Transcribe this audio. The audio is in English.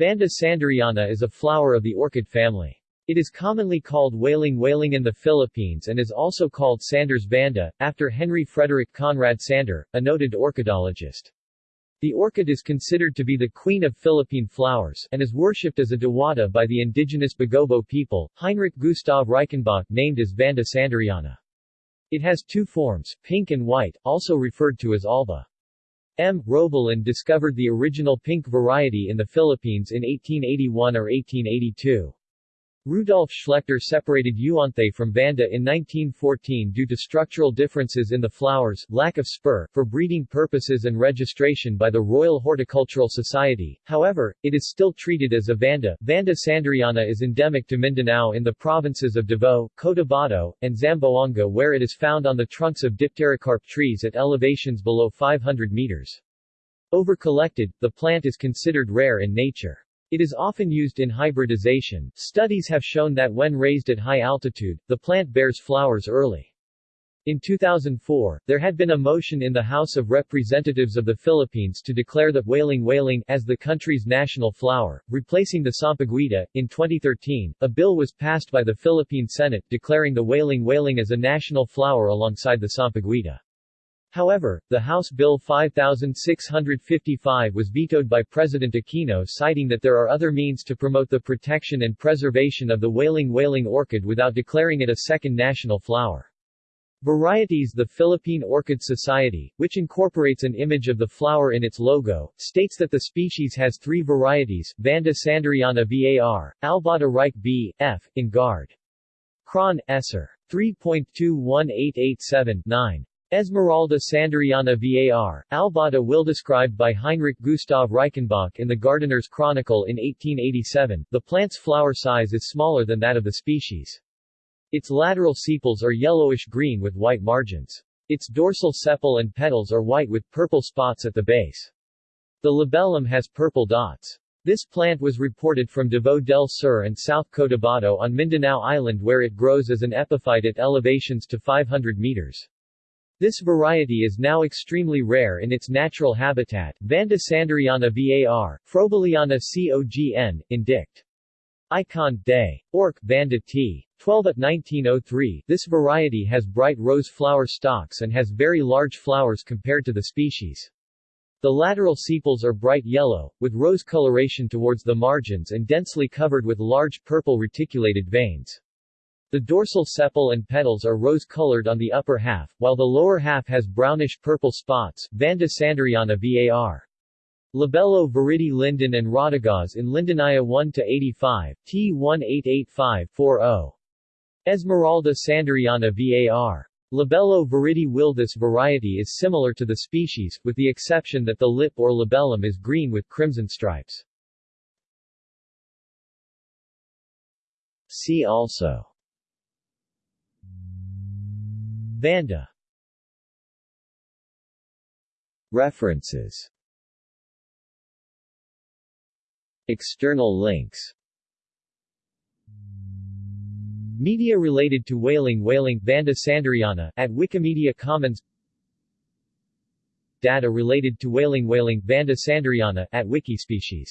Vanda sanderiana is a flower of the orchid family. It is commonly called waling waling in the Philippines and is also called Sanders vanda, after Henry Frederick Conrad Sander, a noted orchidologist. The orchid is considered to be the queen of Philippine flowers and is worshipped as a diwata by the indigenous Bagobo people. Heinrich Gustav Reichenbach named as Vanda sanderiana. It has two forms, pink and white, also referred to as alba. M. Roebelen discovered the original pink variety in the Philippines in 1881 or 1882. Rudolf Schlechter separated Euanthe from Vanda in 1914 due to structural differences in the flowers, lack of spur, for breeding purposes and registration by the Royal Horticultural Society. However, it is still treated as a Vanda. Vanda sanderiana is endemic to Mindanao in the provinces of Davao, Cotabato, and Zamboanga where it is found on the trunks of dipterocarp trees at elevations below 500 meters. Over-collected, the plant is considered rare in nature. It is often used in hybridization. Studies have shown that when raised at high altitude, the plant bears flowers early. In 2004, there had been a motion in the House of Representatives of the Philippines to declare the waling waling as the country's national flower, replacing the sampaguita. In 2013, a bill was passed by the Philippine Senate declaring the waling waling as a national flower alongside the sampaguita. However, the House Bill 5655 was vetoed by President Aquino citing that there are other means to promote the protection and preservation of the waling waling orchid without declaring it a second national flower. Varieties The Philippine Orchid Society, which incorporates an image of the flower in its logo, states that the species has three varieties, Vanda Sanderiana var, Albata Reich b. f. in Guard. Cron. Esser. 3.21887-9. Esmeralda Sanderiana var, Albata will described by Heinrich Gustav Reichenbach in the Gardener's Chronicle in 1887, the plant's flower size is smaller than that of the species. Its lateral sepals are yellowish-green with white margins. Its dorsal sepal and petals are white with purple spots at the base. The labellum has purple dots. This plant was reported from Davao del Sur and South Cotabato on Mindanao Island where it grows as an epiphyte at elevations to 500 meters. This variety is now extremely rare in its natural habitat, Vanda sanderiana var, Froebeliana cogn, in dict. Icon, Day. Orc, Vanda t. 12 at 1903 This variety has bright rose flower stalks and has very large flowers compared to the species. The lateral sepals are bright yellow, with rose coloration towards the margins and densely covered with large purple reticulated veins. The dorsal sepal and petals are rose-colored on the upper half, while the lower half has brownish-purple spots. Vanda sanderiana var. Labello viridi linden and Rodigas in Lindenia 1-85, T1885-40. Esmeralda sanderiana var. Labello viridi will This variety is similar to the species, with the exception that the lip or labellum is green with crimson stripes. See also Vanda. References. External links. Media related to waling Waling Vanda Sanderiana at Wikimedia Commons. Data related to waling Waling Vanda Sanderiana at Wikispecies